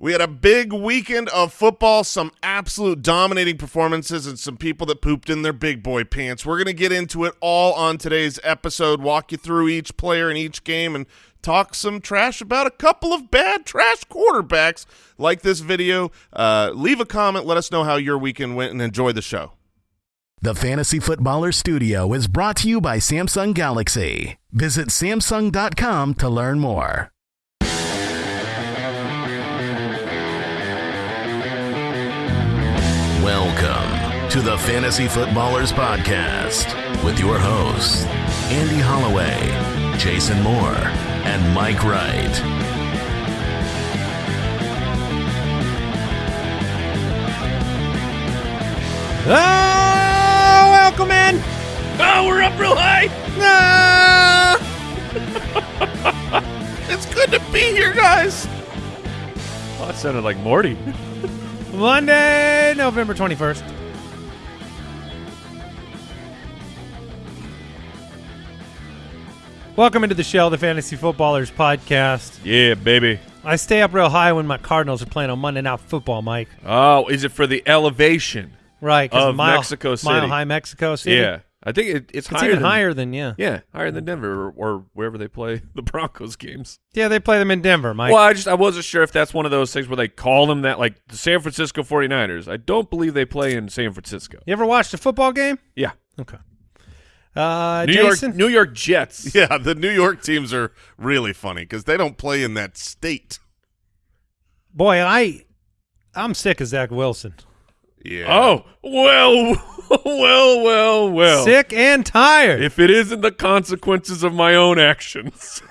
We had a big weekend of football, some absolute dominating performances, and some people that pooped in their big boy pants. We're going to get into it all on today's episode, walk you through each player in each game, and talk some trash about a couple of bad trash quarterbacks. Like this video, uh, leave a comment, let us know how your weekend went, and enjoy the show. The Fantasy Footballer Studio is brought to you by Samsung Galaxy. Visit Samsung.com to learn more. Welcome to the Fantasy Footballers Podcast with your hosts, Andy Holloway, Jason Moore, and Mike Wright. Oh, welcome in. Oh, we're up real high. Ah! It's good to be here, guys. Oh, that sounded like Morty. Monday, November 21st. Welcome into the show, the Fantasy Footballers Podcast. Yeah, baby. I stay up real high when my Cardinals are playing on Monday Night Football, Mike. Oh, is it for the elevation? Right, Of mile, Mexico Mile City. High Mexico City. Yeah, I think it, it's, It's higher even than, higher than, yeah. Yeah, higher than Denver or, or wherever they play the Broncos games. Yeah, they play them in Denver, Mike. Well, I just I wasn't sure if that's one of those things where they call them that, like the San Francisco 49ers. I don't believe they play in San Francisco. You ever watched a football game? Yeah, Okay. Uh, New Jason? York, New York Jets. Yeah, the New York teams are really funny because they don't play in that state. Boy, I, I'm sick of Zach Wilson. Yeah. Oh well, well, well, well. Sick and tired. If it isn't the consequences of my own actions,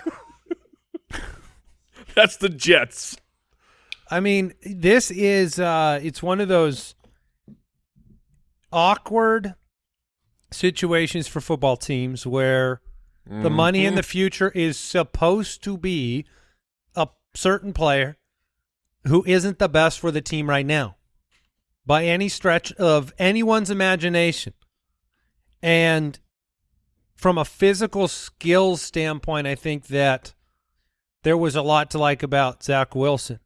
that's the Jets. I mean, this is uh it's one of those awkward situations for football teams where the money in the future is supposed to be a certain player who isn't the best for the team right now by any stretch of anyone's imagination. And from a physical skills standpoint, I think that there was a lot to like about Zach Wilson.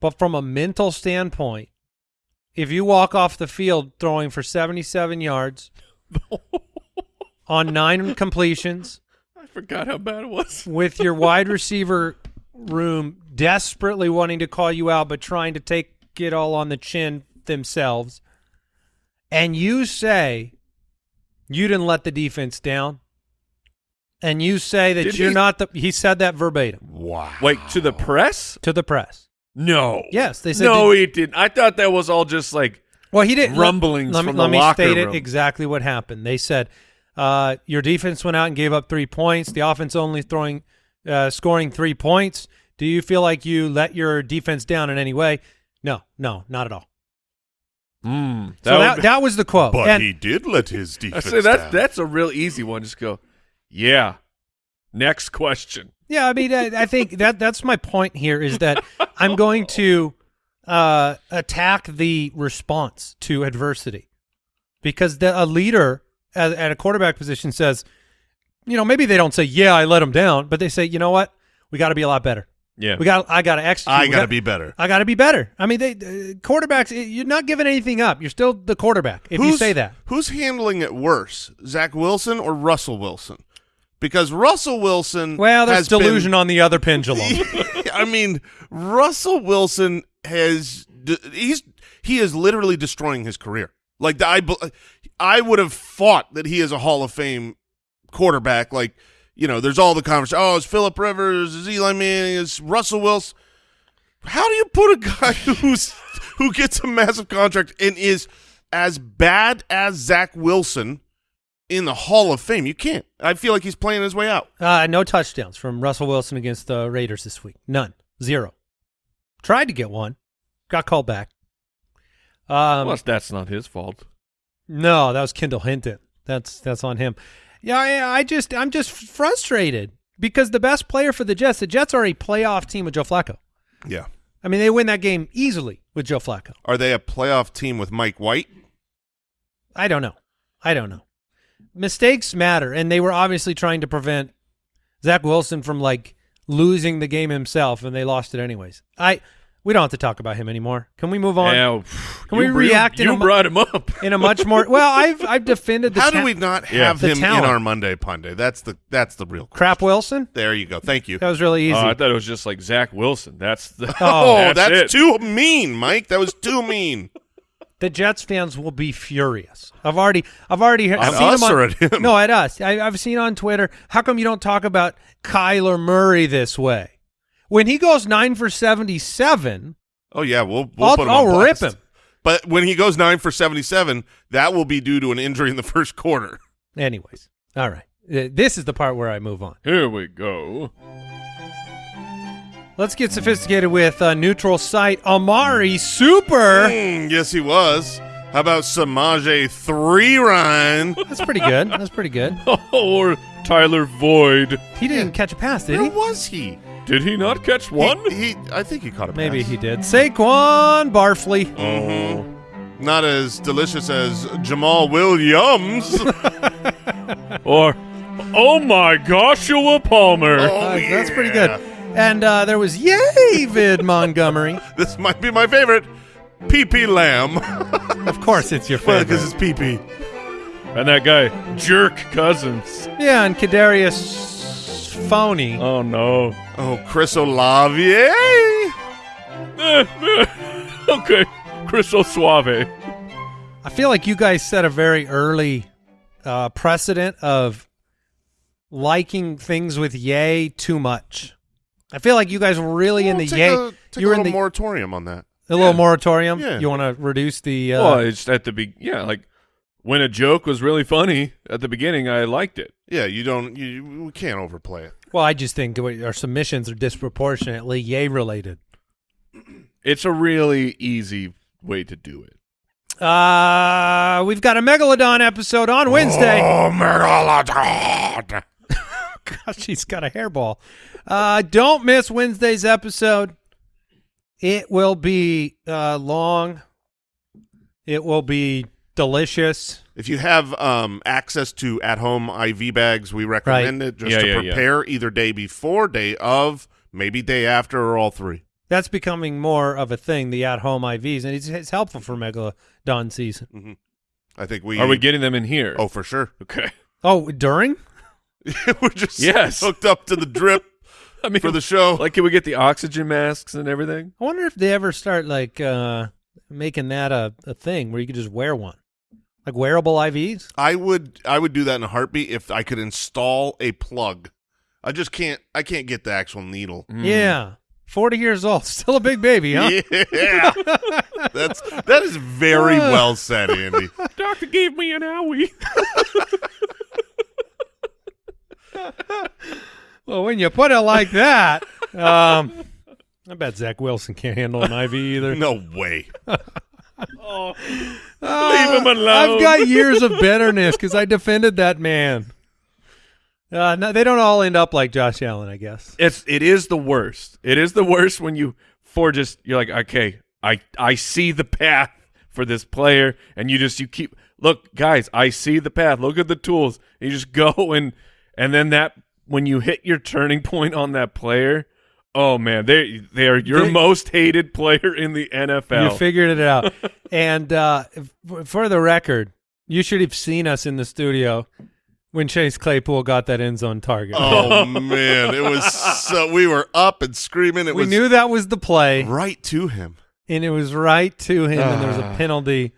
But from a mental standpoint, if you walk off the field throwing for 77 yards on nine completions I forgot how bad it was. with your wide receiver room desperately wanting to call you out but trying to take it all on the chin themselves, and you say you didn't let the defense down, and you say that Did you're he? not the he said that verbatim Wow. Wait, to the press? to the press. No. Yes, they said No, did- he didn't. I thought that was all just like Well, he didn't. rumblings let, me, from let the me locker state room. it exactly what happened. They said uh, your defense went out and gave up three points. The offense only throwing, uh, scoring three points. Do you feel like you let your defense down in any way? No, no, not at all. Mm, So that, would- that was the quote. But And- he did let his defense I say that's down. that's a real easy one. Just go, yeah. Next question. Yeah, I mean, I, I think that that's my point here is that I'm going to uh, attack the response to adversity because the, a leader at, at a quarterback position says, you know, maybe they don't say, "Yeah, I let him down," but they say, "You know what? We got to be a lot better. Yeah. We got, I got to execute. I got to be better. I got to be better." I mean, they uh, quarterbacks. You're not giving anything up. You're still the quarterback if you say that. Who's handling it worse, Zach Wilson or Russell Wilson? Because Russell Wilson Well, there's has been- delusion on the other pendulum. I mean, Russell Wilson has he's he is literally destroying his career. Like I I would have thought that he is a Hall of Fame quarterback. Like you know, there's all the conversation. Oh, it's Philip Rivers, is Eli Manning, is Russell Wilson. How do you put a guy who's who gets a massive contract and is as bad as Zach Wilson in the Hall of Fame? You can't. I feel like he's playing his way out. Uh, no touchdowns from Russell Wilson against the Raiders this week. None. Zero. Tried to get one. Got called back. Um, Plus, that's not his fault. no, that was Kendall Hinton. That's that's on him. Yeah, I, I just I'm just frustrated because the best player for the Jets, the Jets are a playoff team with Joe Flacco. Yeah. I mean, they win that game easily with Joe Flacco. Are they a playoff team with Mike White? I don't know. I don't know. Mistakes matter, and they were obviously trying to prevent Zach Wilson from like losing the game himself, and they lost it anyways. I We don't have to talk about him anymore. Can we move on? Yeah, Can we react in You, a you brought him up. In a much more well, I've I've defended the How ta- do we not have The him talent. in our Monday Punday? That's the that's the real. crap Wilson. There you go. Thank you. That was really easy. Oh, I thought it was just like Zach Wilson. That's the. Oh, Oh, that's, it. too mean, Mike. That was too mean. the Jets fans will be furious. I've already, I've already heard, seen us them on, or at him? No, at us. I, I've seen on Twitter. How come you don't talk about Kyler Murray this way? When he goes nine for seventy-seven, Oh yeah, we'll we'll I'll- put him I'll on rip him. But when he goes nine for seventy-seven, that will be due to an injury in the first quarter. anyways. All right, Uh, this is the part where I move on. Here we go. Let's get sophisticated with uh, neutral site Amari Super. Mm, yes, he was. How about Samaje three Ryan? That's pretty good. That's pretty good. or Tyler Void. He didn't catch a pass, did Where he? Who was he? Did he not catch one? He, he- I think he caught a Maybe pass. he did. Saquon Barfley. Mhm. Not as delicious as Jamal Williams. Or, oh my Joshua Palmer. Oh, Uh, That's pretty good. And uh, there was David Montgomery. This might be my favorite. PP Lamb. Of course, it's your favorite. because it's PP. And that guy, Jerk Cousins. yeah, and Kadarius Phony. Oh no. Oh, Chris Olave. okay, Crystal Suave. I feel like you guys set a very early uh, precedent of liking things with yay too much. I feel like you guys were really in the take yay. A, take you a were in the moratorium on that. a little moratorium. Yeah. You want to reduce the? Uh, well, it's at the be yeah, like when a joke was really funny at the beginning, I liked it. Yeah, you don't. You we can't overplay it. well, I just think our submissions are disproportionately yay related. It's a really easy way to do it. Uh, we've got a megalodon episode on Wednesday. Oh, Megalodon. Gosh, he's got a hairball. Uh, don't miss Wednesday's episode. It will be uh, long. It will be delicious. If you have um, access to at-home IV bags, we recommend it just Yeah, to yeah, yeah. prepare either day before, day of, maybe day after, or all three. That's becoming more of a thing, the at-home IVs, and it's, it's helpful for Megalodon season. I think we Are we getting them in here? Oh, for sure. okay. Oh, during? We're just Yes. hooked up to the drip I mean, for the show. like, can we get the oxygen masks and everything? I wonder if they ever start like uh, making that a, a thing where you could just wear one, like wearable IVs. I would I would do that in a heartbeat if I could install a plug. I just can't I can't get the actual needle. Yeah, forty years old, still a big baby, huh? Yeah. That's that is very well said, Andy. Doctor gave me an owie. Well, when you put it like that, um, I bet Zach Wilson can't handle an IV either. No way. Oh, Uh, leave him alone. I've got years of bitterness because I defended that man. Uh, no, they don't all end up like Josh Allen, I guess. it's it is the worst. It is the worst when you for just you're like, okay, I I see the path for this player, and you just you keep look, guys, I see the path. Look at the tools. You just go and and then that when you hit your turning point on that player, oh man, they they are your They- most hated player in the NFL. You figured it out. and uh, f- for the record, you should have seen us in the studio when Chase Claypool got that end zone target. Oh man, it was so we were up and screaming. It we was knew that was the play, right to him. and it was right to him, and there was a Ah. penalty.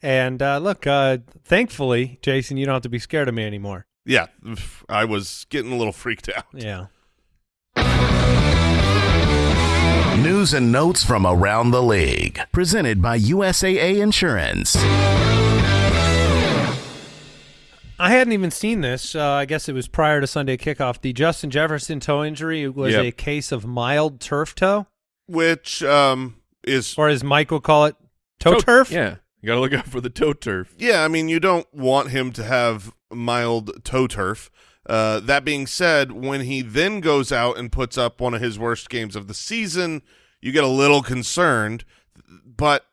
And uh, look, uh, thankfully, Jason, you don't have to be scared of me anymore. Yeah, I was getting a little freaked out. Yeah. News and notes from around the league. Presented by USAA Insurance. I hadn't even seen this. Uh, I guess it was prior to Sunday kickoff. The Justin Jefferson toe injury was Yep. a case of mild turf toe, Which um is or as Mike will call it, toe turf. Yeah, you got to look out for the toe turf. yeah. I mean, you don't want him to have mild toe turf. Uh, that being said, when he then goes out and puts up one of his worst games of the season, you get a little concerned. But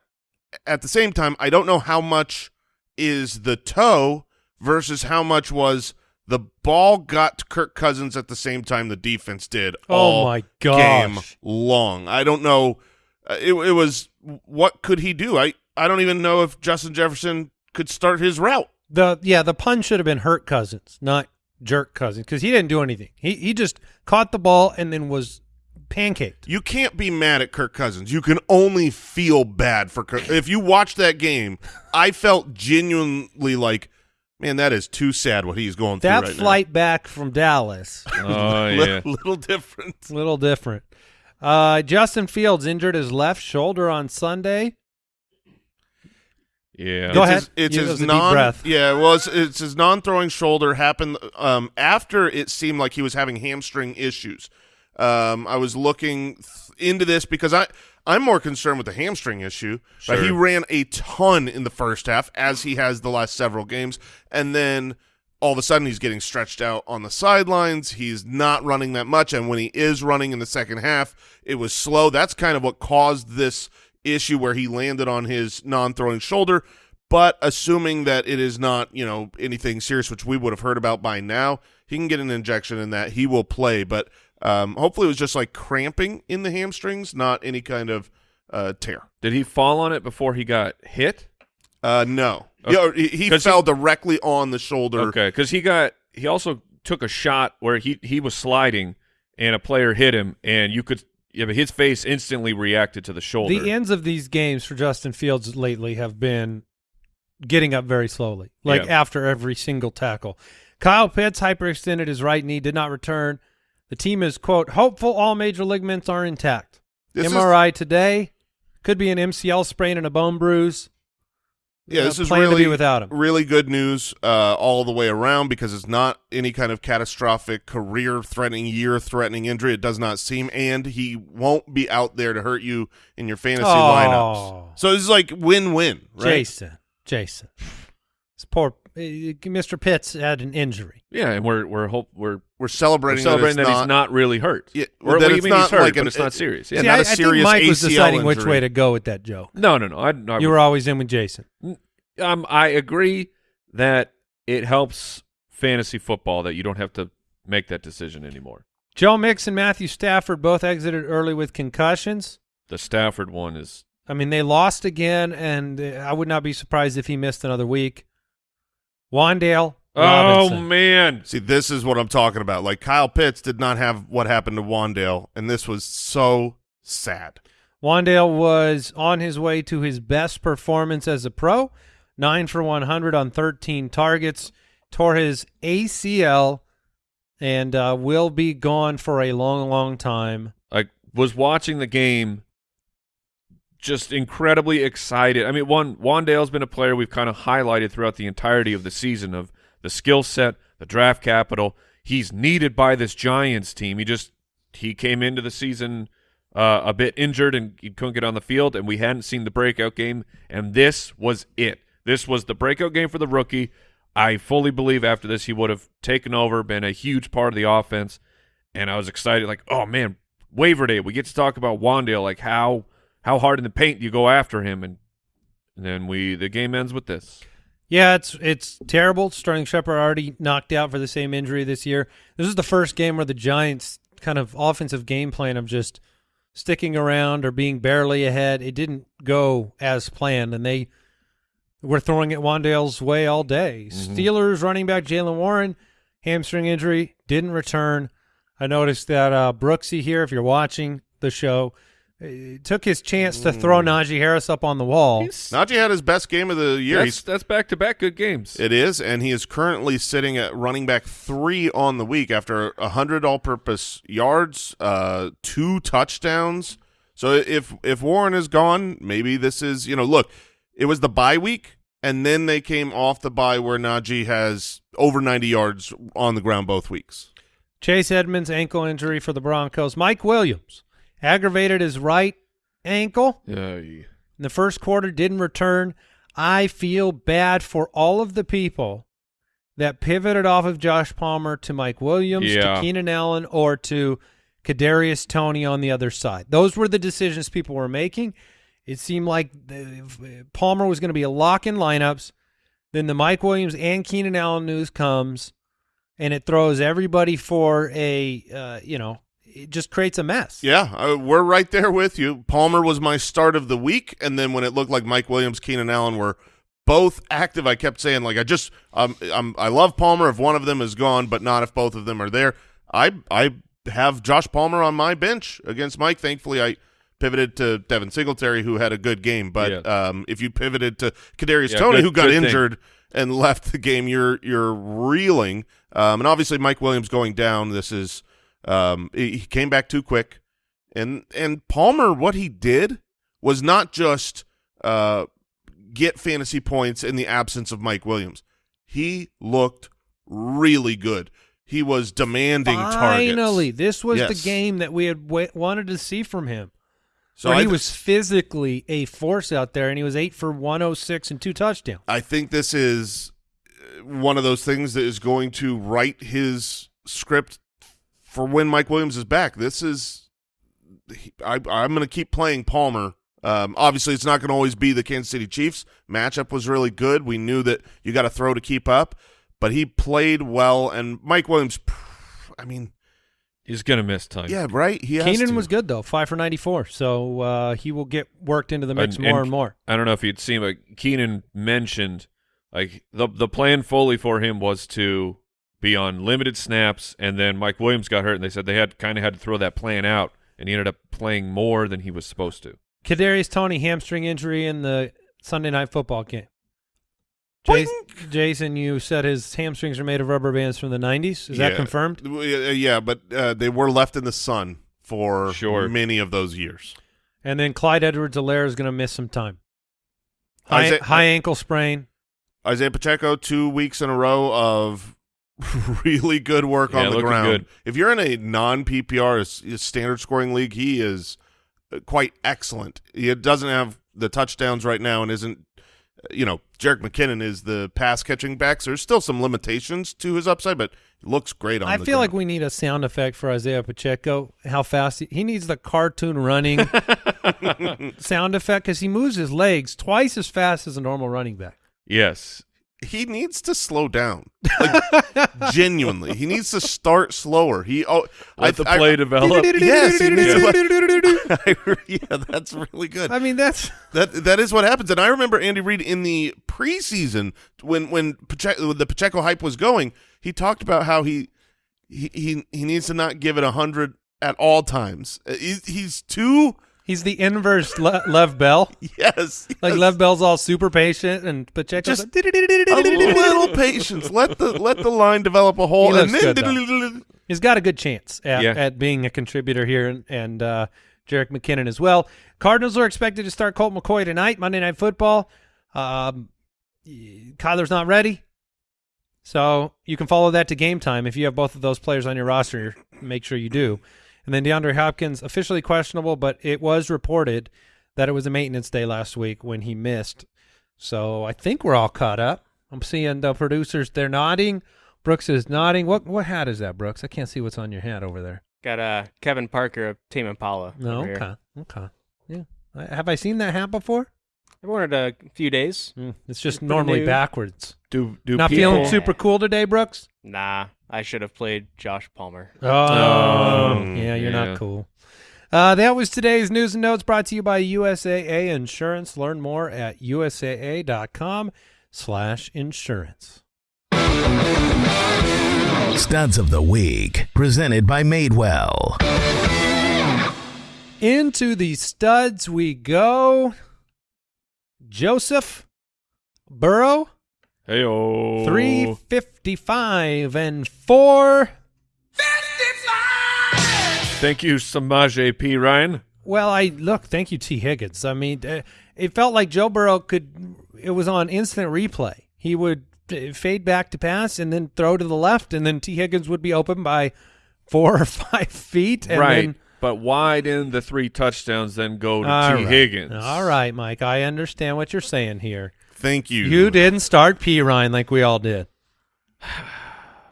at the same time, I don't know how much is the toe versus how much was the ball got to Kirk Cousins at the same time the defense did. Oh all my game long. I don't know uh, it, it was what could he do? I I don't even know if Justin Jefferson could start his route. The yeah, the pun should have been hurt Cousins, not jerk Cousins, because he didn't do anything. He he just caught the ball and then was pancaked. You can't be mad at Kirk Cousins. You can only feel bad for Kirk. If you watch that game, I felt genuinely like, man, that is too sad what he's going through That right flight back from Dallas, Oh yeah. Little, little different. little different. Uh, Justin Fields injured his left shoulder on Sunday. Yeah. Go it's ahead. His, it's Yeah, his that a deep non. breath. Yeah, well, it's, it's his non-throwing shoulder happened um, after it seemed like he was having hamstring issues. Um, I was looking th- into this because I I'm more concerned with the hamstring issue. Sure. But he ran a ton in the first half, as he has the last several games, and then all of a sudden he's getting stretched out on the sidelines. He's not running that much, and when he is running in the second half, it was slow. That's kind of what caused this issue where he landed on his non-throwing shoulder. But assuming that it is not, you know, anything serious, which we would have heard about by now, he can get an injection in that. He will play, but um, hopefully it was just like cramping in the hamstrings, not any kind of uh, tear. Did he fall on it before he got hit? Uh, no, Okay. yeah, he, he fell directly on the shoulder. Okay, because he got he also took a shot where he he was sliding and a player hit him, and you could yeah, but his face instantly reacted to the shoulder. The ends of these games for Justin Fields lately have been getting up very slowly, like Yeah. after every single tackle. Kyle Pitts hyperextended his right knee, did not return. The team is, quote, hopeful all major ligaments are intact. This is- MRI today. Could be an MCL sprain and a bone bruise. Yeah, Uh, this is really without him. really good news uh, all the way around because it's not any kind of catastrophic, career-threatening, year-threatening injury. It does not seem, and he won't be out there to hurt you in your fantasy Oh. lineups. So this is like win-win, right? Jason, Jason. This poor uh, Mr. Pitts had an injury. yeah, and we're we're hope we're, We're we're celebrating, celebrating that, that, it's he's not really hurt. Yeah, or that what do you it's mean not he's hurt, like but it's not serious. yeah, Yeah, See, not I, a I think serious Mike was ACL deciding which way to go with that joke. no, no, no. I, I You were always in with Jason. um, I agree that it helps fantasy football that you don't have to make that decision anymore. Joe Mix and Matthew Stafford both exited early with concussions. The Stafford one is I mean, they lost again, and uh, I would not be surprised if he missed another week. Wan'Dale oh man, See, this is what I'm talking about. Like Kyle Pitts did not have what happened to Wan'Dale, and this was so sad. Wan'Dale was on his way to his best performance as a pro, nine for 100 on 13 targets, tore his ACL, and uh, will be gone for a long, long time. I was watching the game, just incredibly excited. I mean, one Wan'Dale's been a player we've kind of highlighted throughout the entirety of the season of the skill set, the draft capital. He's needed by this Giants team. He just he came into the season uh, a bit injured and he couldn't get on the field, and we hadn't seen the breakout game, and this was it. This was the breakout game for the rookie. I fully believe after this he would have taken over, been a huge part of the offense, and I was excited. Like, oh man, waiver day, we get to talk about Wan'Dale. Like how how hard in the paint you go after him, and, and then we the game ends with this. Yeah, it's it's terrible. Sterling Shepard already knocked out for the same injury this year. This is the first game where the Giants kind of offensive game plan of just sticking around or being barely ahead. It didn't go as planned, and they were throwing it Wan'Dale's way all day. Steelers running back Jaylen Warren, hamstring injury, didn't return. I noticed that uh, Brooksy here, if you're watching the show, uh, took his chance to throw Najee Harris up on the wall. Najee had his best game of the year. That's that's back to back good games. It is, and he is currently sitting at running back three on the week after a hundred all-purpose yards, uh, two touchdowns. So if if Warren is gone, maybe this is you know look, it was the bye week, and then they came off the bye where Najee has over ninety yards on the ground both weeks. Chase Edmonds ankle injury for the Broncos. Mike Williams aggravated his right ankle Yeah, in the first quarter, didn't return. I feel bad for all of the people that pivoted off of Josh Palmer to Mike Williams, Yeah. to Keenan Allen, or to Kadarius Toney on the other side. Those were the decisions people were making. It seemed like the, Palmer was going to be a lock in lineups. Then the Mike Williams and Keenan Allen news comes, and it throws everybody for a uh, you know it just creates a mess. Yeah, uh, we're right there with you. Palmer was my start of the week, and then when it looked like Mike Williams, Keenan Allen were both active, I kept saying like I just um I'm I love Palmer if one of them is gone, but not if both of them are there. I I have Josh Palmer on my bench against Mike. Thankfully, I pivoted to Devin Singletary, who had a good game. But Yeah. um, if you pivoted to Kadarius Yeah, Toney, good- who got good thing. injured and left the game, you're you're reeling. Um, and obviously, Mike Williams going down. This is um, he came back too quick, and and Palmer, what he did was not just uh, get fantasy points in the absence of Mike Williams. He looked really good. He was demanding Finally, targets. this was the game that we had wa wanted to see from him. So he was physically a force out there, and he was eight for 106 and two touchdowns. I think this is uh, one of those things that is going to write his script for when Mike Williams is back. This is I, I'm going to keep playing Palmer. Um, obviously, it's not going to always be the Kansas City Chiefs matchup was really good. We knew that you got to throw to keep up, but he played well. And Mike Williams, I mean, He's gonna miss time. yeah, right. He has Keenan to. was good though, five for 94, so uh, he will get worked into the mix And- more and- and more. I don't know if you'd seen, but Keenan mentioned like the the plan fully for him was to be on limited snaps, and then Mike Williams got hurt, and they said they had kind of had to throw that plan out, and he ended up playing more than he was supposed to. Kadarius Toney hamstring injury in the Sunday night football game. Jason, Jason, you said his hamstrings are made of rubber bands from the 90s. Is that confirmed? Uh, Yeah, but uh, they were left in the sun for Sure. many of those years. And then Clyde Edwards-Helaire is going to miss some time. High, Isaiah- high ankle sprain. Isaiah Pacheco, two weeks in a row of really good work Yeah, on the ground. good. If you're in a non PPR, standard scoring league, he is uh, quite excellent. He doesn't have the touchdowns right now and isn't, uh, you know, Jerick McKinnon is the pass catching back. So there's still some limitations to his upside, but he looks great on I the feel like we need a sound effect for Isaiah Pacheco. How fast he, he needs the cartoon running sound effect because he moves his legs twice as fast as a normal running back. Yes, he needs to slow down. Like, genuinely. He needs to start slower. He oh let I, the I- play develop. Yes, he needs yeah, that's really good. I mean, that's That that is what happens. And I remember Andy Reid in the preseason when when, Pacheco, when the Pacheco hype was going, he talked about how he he he, he needs to not give it a hundred at all times. Uh, He, he's too he's the inverse Le- Lev Bell. yes, Like yes. Lev Bell's all super patient, and Pacheco's Just like, a little patience. Let the let the line develop a hole, He and looks then good, he's got a good chance at, Yeah. at being a contributor here, and, and uh, Jerick McKinnon as well. Cardinals are expected to start Colt McCoy tonight, Monday Night Football. Um, Kyler's not ready, so you can follow that to game time if you have both of those players on your roster. Make sure you do. And then DeAndre Hopkins officially questionable, but it was reported that it was a maintenance day last week when he missed. So I think we're all caught up. I'm seeing the producers; they're nodding. Brooks is nodding. What what hat is that, Brooks? I can't see what's on your hat over there. Got uh, Kevin Parker of Tame Impala. No, over here. okay, okay, yeah. I, have I seen that hat before? I've worn it a few days. Mm, it's just Pretty normally new. backwards. Do do Not people, feeling super cool today, Brooks. Nah, I should have played Josh Palmer. Oh, Oh, yeah, you're yeah. not cool. Uh, that was today's news and notes brought to you by USAA Insurance. Learn more at usaa.com slash insurance. Studs of the Week, presented by Madewell. Into the studs we go. Joseph Burrow, Hey oh, 355 and 4. 55! Thank you, Samaje P. Ryan. Well, I look, thank you, Tee Higgins. I mean, uh, it felt like Joe Burrow could, it was on instant replay. He would uh, fade back to pass and then throw to the left, and then Tee Higgins would be open by four or five feet. And right. Then, but why didn't the three touchdowns then go to T. right. Higgins? All right, Mike. I understand what you're saying here. Thank you. You didn't start P. Ryan like we all did.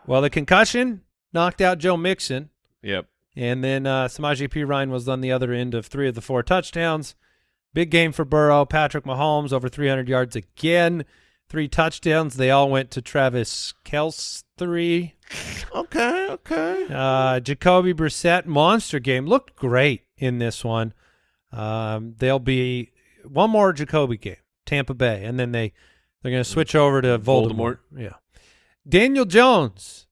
Well, the concussion knocked out Joe Mixon. Yep. And then uh, Samaje P. Ryan was on the other end of three of the four touchdowns. Big game for Burrow. Patrick Mahomes over 300 yards again. three touchdowns. They all went to Travis Kelce. Three. Okay, okay. Uh, Jacoby Brissett monster game looked great in this one. Um, there'll be one more Jacoby game, Tampa Bay, and then they they're going to switch over to Voldemort. Voldemort. Yeah. Daniel Jones,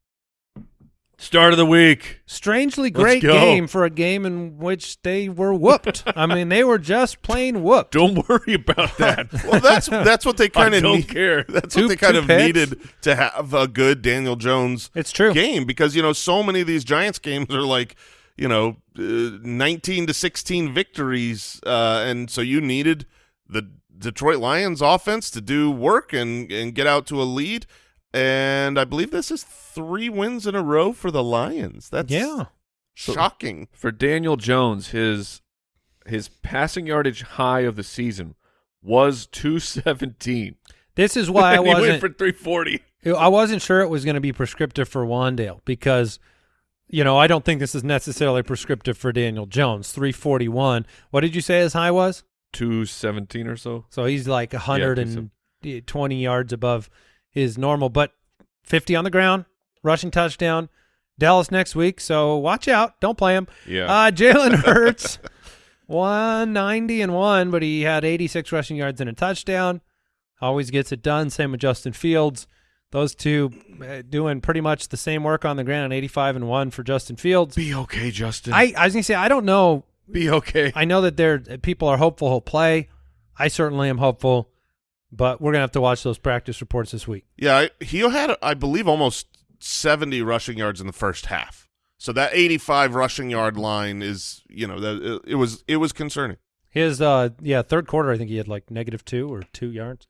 Start of the week. strangely great game for a game in which they were whooped. I mean, they were just plain whooped. Don't worry about that. Well, that's that's what they kind of don't need. care. That's Two- what they kind of picks. needed to have a good Daniel Jones It's true. game because you know so many of these Giants games are like you know uh, 19 to 16 victories uh, and so you needed the Detroit Lions offense to do work and and get out to a lead and I believe this is three wins in a row for the Lions. That's Yeah. shocking. For Daniel Jones, his his passing yardage high of the season was 217. This is why I And he went wasn't for 340. I wasn't sure it was going to be prescriptive for Wan'Dale because, you know, I don't think this is necessarily prescriptive for Daniel Jones. 341. What did you say his high was? 217 or so. So he's like Yeah, 120 yards above his normal, but 50 on the ground, rushing touchdown. Dallas next week, so watch out. Don't play him. Yeah. Uh, Jalen Hurts, 190 and one, but he had 86 rushing yards and a touchdown. Always gets it done. Same with Justin Fields. Those two uh, doing pretty much the same work on the ground. 85 and one for Justin Fields. Be okay, Justin. I, I was gonna say I don't know. Be okay. I know that there people are hopeful he'll play. I certainly am hopeful, but we're gonna have to watch those practice reports this week. Yeah, I, he had, I believe, almost 70 rushing yards in the first half. So that 85 rushing yard line is, you know, that it, it was it was concerning. His uh yeah, third quarter I think he had like negative two or two yards.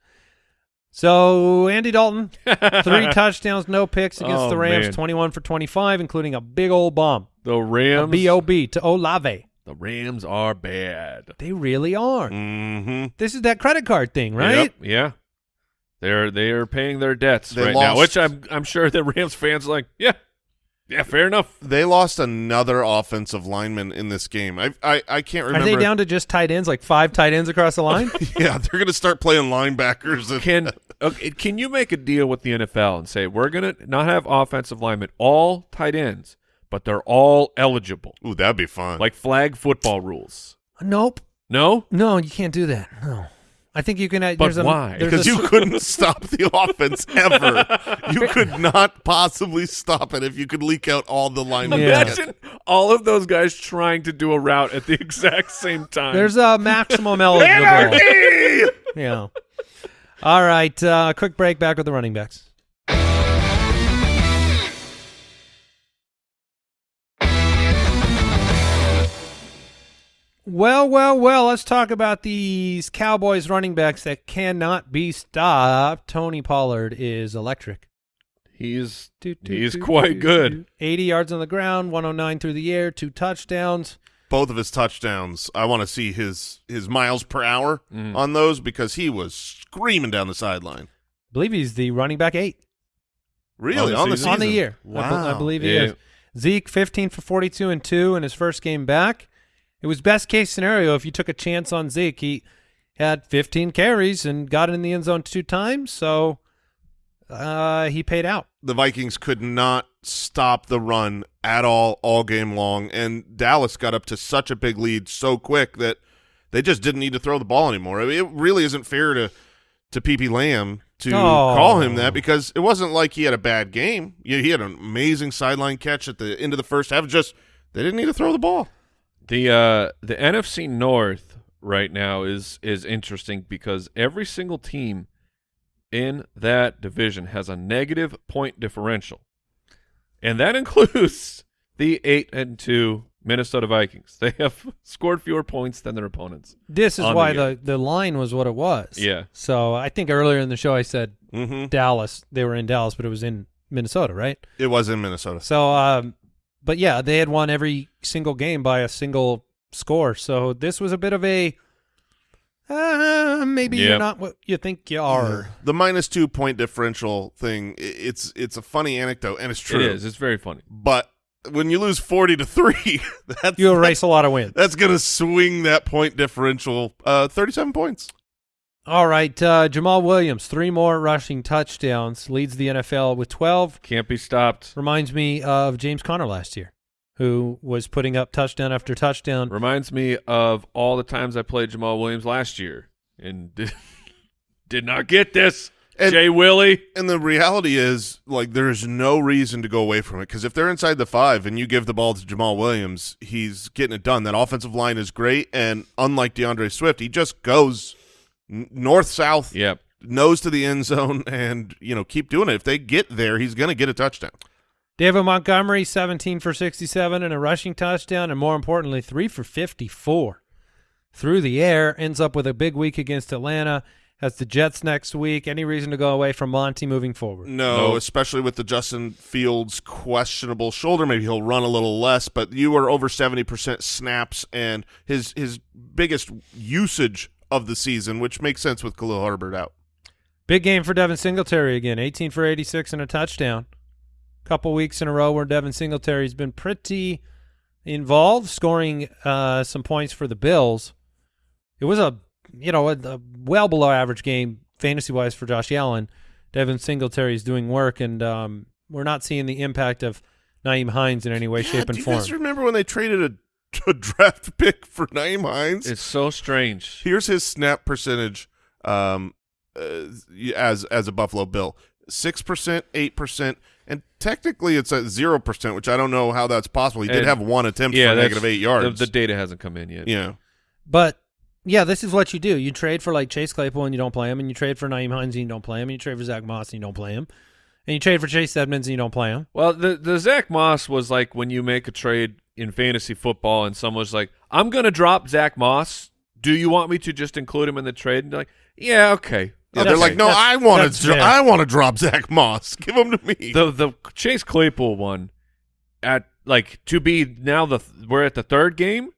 So Andy Dalton, three touchdowns, no picks against Oh, the Rams, man. twenty one for twenty five, including a big old bomb. The Rams. B.O.B. to Olave. The Rams are bad. They really are. Mm-hmm. This is that credit card thing, right? Yep, yeah. They're they are paying their debts They right now, which I'm I'm sure the Rams fans are like, yeah, yeah, fair enough. They lost another offensive lineman in this game. I I, I can't remember. Are remember. they down to just tight ends, like five tight ends across the line? yeah, they're going to start playing linebackers. And, Can okay, can you make a deal with the NFL and say we're gonna not have offensive linemen, all tight ends, but they're all eligible, Ooh, that'd be fun. like flag football rules? nope. No, No, you can't do that. No. I think you can. Uh, But there's a, why? because you couldn't stop the offense ever. You could not possibly stop it if you could leak out all the linemen. Yeah. imagine all of those guys trying to do a route at the exact same time. There's a maximum eligible. Yeah. All right. Uh, quick break. Back with the running backs. Well, well, well. Let's talk about these Cowboys running backs that cannot be stopped. Tony Pollard is electric. he's Do, do, he's do, quite do, good. do. 80 yards on the ground, 109 through the air, two touchdowns. Both of his touchdowns. I want to see his his miles per hour Mm. on those because he was screaming down the sideline. I believe he's the running back eight. Really On on the the, season? on the season? year. I, Wow. be- I believe he Yeah. is. Zeke, 15 for 42 and 2 in his first game back. It was best case scenario if you took a chance on Zeke. He had 15 carries and got in the end zone two times, so uh, he paid out. the Vikings could not stop the run at all all game long, and Dallas got up to such a big lead so quick that they just didn't need to throw the ball anymore. I mean, it really isn't fair to to PP Lamb to Oh. call him that because it wasn't like he had a bad game. Yeah, he had an amazing sideline catch at the end of the first half. Just they didn't need to throw the ball. The uh the NFC North right now is is interesting because every single team in that division has a negative point differential. And that includes the 8 and 2 Minnesota Vikings. They have scored fewer points than their opponents. This is On the why the, the line was what it was. Yeah. So I think earlier in the show I said Mm-hmm. Dallas. They were in Dallas, but it was in Minnesota, right? It was in Minnesota. So, um, but yeah, they had won every single game by a single score. So this was a bit of a uh, maybe you're not what you think you are. The minus two point differential thing. It's it's a funny anecdote and it's true. It is. It's very funny. But when you lose forty to three, that's You erase a lot of wins. That's going to swing that point differential uh, 37 points. All right, uh, Jamaal Williams, three more rushing touchdowns, leads the NFL with 12. Can't be stopped. Reminds me of James Conner last year, who was putting up touchdown after touchdown. Reminds me of all the times I played Jamaal Williams last year and did, did not get this. And- Jay Willie. And the reality is, like, there's no reason to go away from it because if they're inside the five and you give the ball to Jamaal Williams, he's getting it done. That offensive line is great, and unlike D'Andre Swift, he just goes n- north south, Yep. nose to the end zone, and you know keep doing it. If they get there, he's going to get a touchdown. David Montgomery, 17 for 67 and a rushing touchdown, and more importantly, 3 for 54 through the air. Ends up with a big week against Atlanta. Has the Jets next week. Any reason to go away from Monty moving forward? No, Nope. especially with the Justin Fields questionable shoulder. Maybe he'll run a little less, but you are over seventy percent snaps, and his his biggest usage of the season, which makes sense with Khalil Herbert out. Big game for Devin Singletary again. 18 for 86 and a touchdown. Couple weeks in a row where Devin Singletary's been pretty involved, scoring uh, some points for the Bills. It was a you know a, a well below average game fantasy wise for Josh Allen. Devin Singletary is doing work, and um, we're not seeing the impact of Nyheim Hines in any way, Yeah, shape, and do you form. guys remember when they traded a, a draft pick for Nyheim Hines? It's so strange. Here's his snap percentage um, uh, as as a Buffalo Bill: six percent, eight percent, and technically it's at zero percent, which I don't know how that's possible. He did And- have one attempt yeah, for negative eight yards. The, the data hasn't come in yet. yeah, But yeah, this is what you do. You trade for like Chase Claypool and you don't play him, and you trade for Nyheim Hines and you don't play him, and you trade for Zach Moss and you don't play him, and you trade for Chase Edmonds and you don't play him. Well, the the Zach Moss was like when you make a trade in fantasy football and someone's like, "I'm going to drop Zach Moss. Do you want me to just include him in the trade?" And they're like, "Yeah, okay." yeah. They're like, no, I want to. I want to drop Zach Moss. Give him to me. The the Chase Claypool one at like to be now the we're at the third game.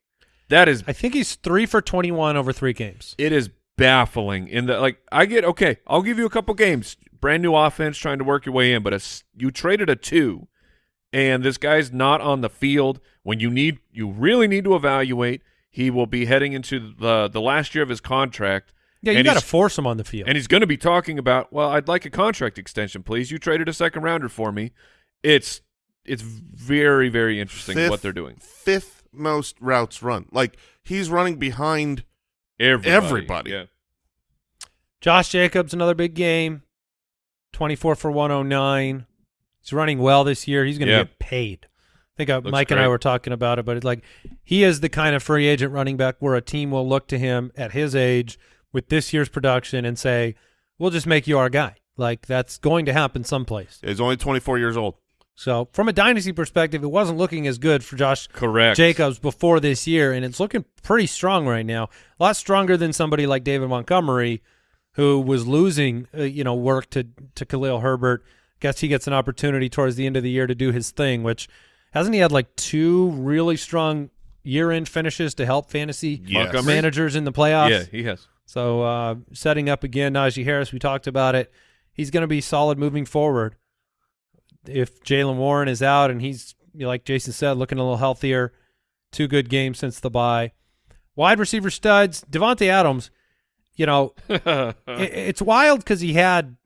That is I think he's three for twenty-one over three games. it is baffling in the like I get okay, I'll give you a couple games. Brand new offense trying to work your way in, but it's, you traded a 2 and this guy's not on the field when you need you really need to evaluate. He will be heading into the the last year of his contract. Yeah, you got to force him on the field. and he's going to be talking about, well, I'd like a contract extension, please. You traded a second rounder for me. It's it's very very interesting Fifth- what they're doing. Fifth most routes run. Like he's running behind. Everybody. Everybody. Yeah. Josh Jacobs, another big game, twenty-four for one hundred nine. He's running well this year. He's going to Yeah. get paid. I think uh, Looks Mike and I were talking about it, but it's like he is the kind of free agent running back where a team will look to him at his age with this year's production and say, "We'll just make you our guy." Like that's going to happen someplace. He's only 24 years old. So, from a dynasty perspective, it wasn't looking as good for Josh Correct. Jacobs before this year, and it's looking pretty strong right now. A lot stronger than somebody like David Montgomery, who was losing, uh, you know, work to to Khalil Herbert. Guess he gets an opportunity towards the end of the year to do his thing. Which hasn't he had like two really strong year-end finishes to help fantasy Yes. Managers in the playoffs? Yeah, he has. So uh, setting up again, Najee Harris. We talked about it. He's going to be solid moving forward. If Jaylen Warren is out and he's like Jason said, looking a little healthier, two good games since the bye. Wide receiver studs, Davante Adams. You know, it, it's wild because he had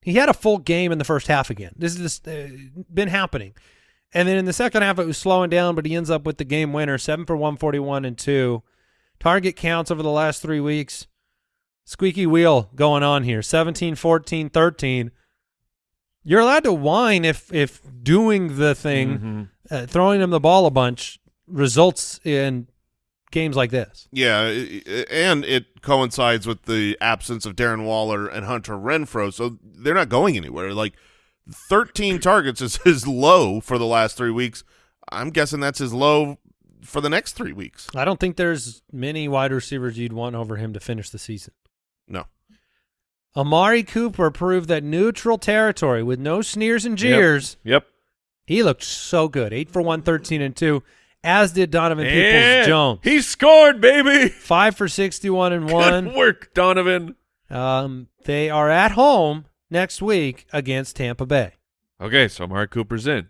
he had a full game in the first half again. This has uh, been happening, and then in the second half it was slowing down, but he ends up with the game winner, seven for one forty one and two. Target counts over the last three weeks. Squeaky wheel going on here. 17, 14, 13. You're allowed to whine if if doing the thing, Mhm. uh, throwing him the ball a bunch results in games like this. Yeah, i- i- and it coincides with the absence of Darren Waller and Hunter Renfrow, so they're not going anywhere. Like 13 targets is his low for the last three weeks. I'm guessing that's his low for the next three weeks. I don't think there's many wide receivers you'd want over him to finish the season. No. Amari Cooper proved that neutral territory with no sneers and jeers. Yep. He looked so good. Eight for one, 13 and two, as did Donovan. Peoples Jones. He scored, baby. Five for 61 and Good one. work, Donovan. Um, they are at home next week against Tampa Bay. Okay, so Mark Cooper's in.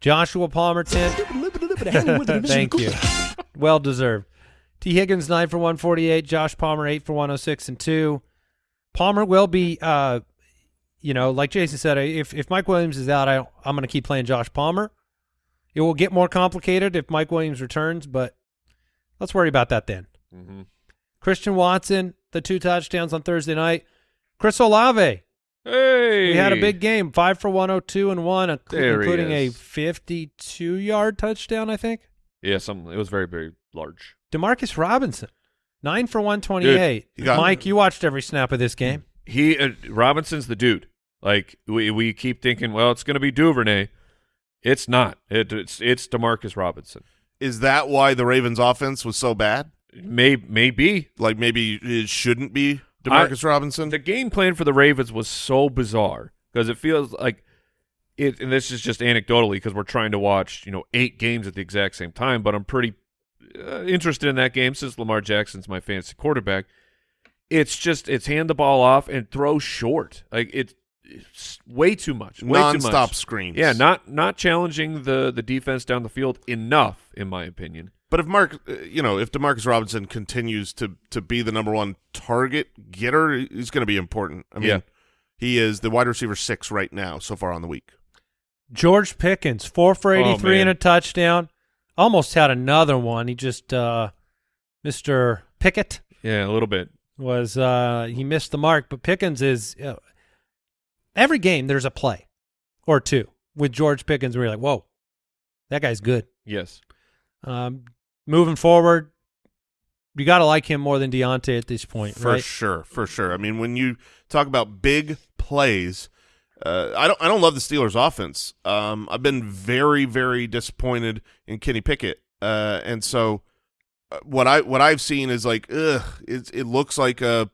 Joshua Palmer, 10. Thank you. Well deserved. Tee Higgins, 9 for 148. Josh Palmer, 8 for 106 and 2. Palmer will be, uh, you know, like Jason said, if if Mike Williams is out, I I'm going to keep playing Josh Palmer. It will get more complicated if Mike Williams returns, but let's worry about that then. Mm-hmm. Christian Watson, the two touchdowns on Thursday night. Chris Olave, Hey, we had a big game, five for 102 and one, inc- There he including a 52 yard touchdown, I think. yeah. Some it was very very large. Demarcus Robinson, nine for 128. you got- Mike, you watched every snap of this game. He uh, Robinson's the dude. Like we we keep thinking, well, it's going to be Duvernay. It's not. It, it's it's Demarcus Robinson. Is that why the Ravens' offense was so bad? May maybe Like maybe it shouldn't be Demarcus Robinson. the game plan for the Ravens was so bizarre because it feels like it. And this is just anecdotally because we're trying to watch you know eight games at the exact same time. But I'm pretty uh, interested in that game since Lamar Jackson's my fantasy quarterback. It's just it's hand the ball off and throw short. Like it, it's way too much. Way Non-stop much. screens. Yeah, not not challenging the the defense down the field enough, in my opinion. But if Mark, uh, you know, if Demarcus Robinson continues to to be the number one target getter, he's going to be important. I mean, Yeah. he is the wide receiver six right now so far on the week. George Pickens, four for Oh, 83 and a touchdown. Almost had another one. He just, uh, Mr. Pickett Yeah, a little bit. was, uh, he missed the mark, but Pickens is, uh, every game there's a play or two with George Pickens where you're like, whoa, that guy's good. Yes. Um, moving forward, you got to like him more than Diontae at this point, For right? sure, for sure. I mean, when you talk about big plays, uh, I don't I don't love the Steelers' offense. Um, I've been very very disappointed in Kenny Pickett, uh, and so uh, what I what I've seen is like, ugh, it it looks like a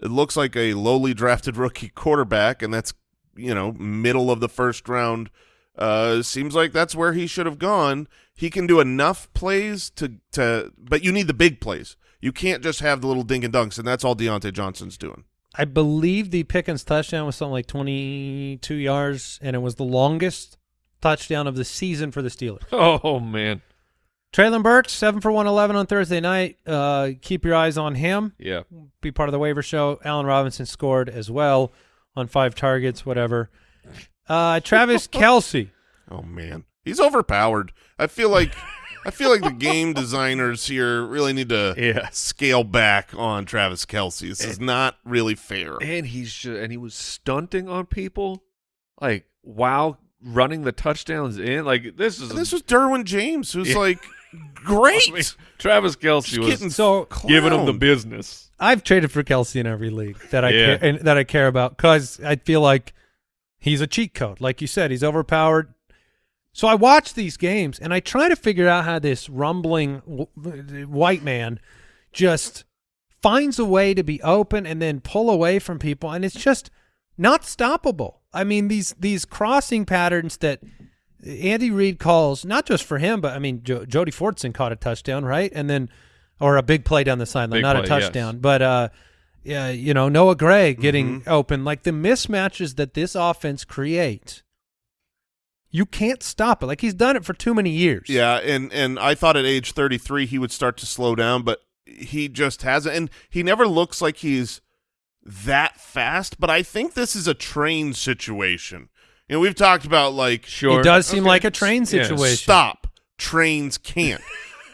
it looks like a lowly drafted rookie quarterback, and that's you know middle of the first round. Uh, seems like that's where he should have gone. He can do enough plays to to, but you need the big plays. You can't just have the little dink and dunks, and that's all Diontae Johnson's doing. I believe the Pickens touchdown was something like 22 yards, and it was the longest touchdown of the season for the Steelers. Oh man. Treylon Burks, 7 for 111 on Thursday night. Uh, keep your eyes on him. Yeah. Be part of the waiver show. Allen Robinson scored as well on five targets, whatever. Uh, Travis Kelce. Oh man, he's overpowered. I feel like I feel like the game designers here really need to Yeah. scale back on Travis Kelce. This is not really fair. And he's ju- and he was stunting on people, like while running the touchdowns in. Like this is This was Derwin James, who's Yeah. like great. I mean, Travis Kelce Just was So giving him the business. I've traded for Kelce in every league that I Yeah. care, and that I care about because I feel like he's a cheat code. Like you said, he's overpowered. So I watch these games and I try to figure out how this rumbling white man just finds a way to be open and then pull away from people, and it's just not stoppable. I mean these these crossing patterns that Andy Reid calls not just for him, but I mean jo- Jody Fortson caught a touchdown, right? And then or a big play down the sideline, Big not a play, yes. touchdown, but uh, yeah, you know Noah Gray getting open, like the mismatches that this offense creates. You can't stop it. Like he's done it for too many years. Yeah, and and I thought at age 33 he would start to slow down, but he just hasn't and he never looks like he's that fast, but I think this is a train situation. You know, we've talked about like Sure, It does seem Okay. like a train Yeah. situation. stop. Trains can't.